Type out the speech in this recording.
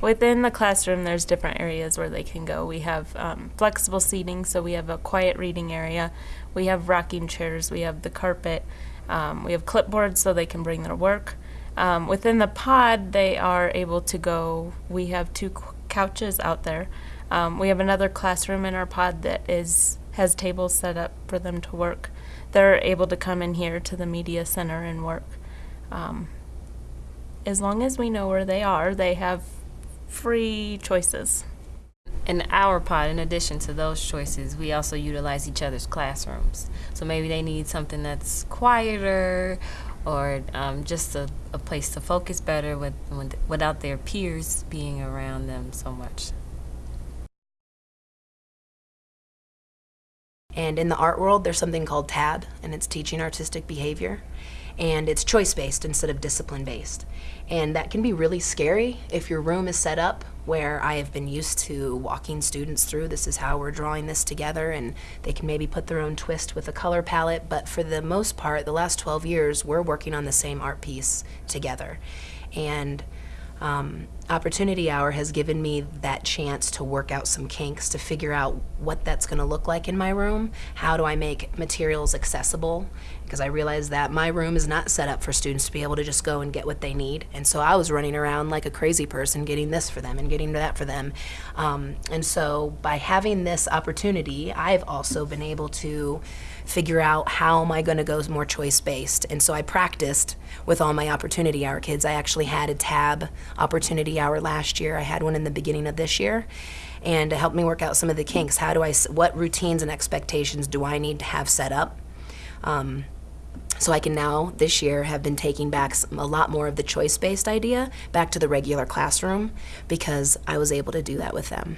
Within the classroom, there's different areas where they can go. We have um, flexible seating, so we have a quiet reading area. We have rocking chairs. We have the carpet. Um, we have clipboards so they can bring their work. Um, within the pod, they are able to go. We have two couches out there. Um, we have another classroom in our pod that is has tables set up for them to work. They're able to come in here to the media center and work. Um, as long as we know where they are, they have free choices. In our pod, in addition to those choices, we also utilize each other's classrooms. So maybe they need something that's quieter or um, just a, a place to focus better with, with, without their peers being around them so much. And in the art world, there's something called TAB, and it's teaching artistic behavior. And it's choice based instead of discipline based. And that can be really scary if your room is set up where I have been used to walking students through this is how we're drawing this together, and they can maybe put their own twist with a color palette. But for the most part, the last 12 years, we're working on the same art piece together. And um, Opportunity Hour has given me that chance to work out some kinks to figure out what that's going to look like in my room. How do I make materials accessible? Because I realized that my room is not set up for students to be able to just go and get what they need. And so I was running around like a crazy person getting this for them and getting that for them. Um, and so by having this opportunity, I've also been able to figure out how am I going to go more choice based. And so I practiced with all my opportunity hour kids. I actually had a TAB opportunity hour last year. I had one in the beginning of this year. And to help me work out some of the kinks, how do I, what routines and expectations do I need to have set up? Um, so I can now, this year, have been taking back a lot more of the choice based idea back to the regular classroom because I was able to do that with them.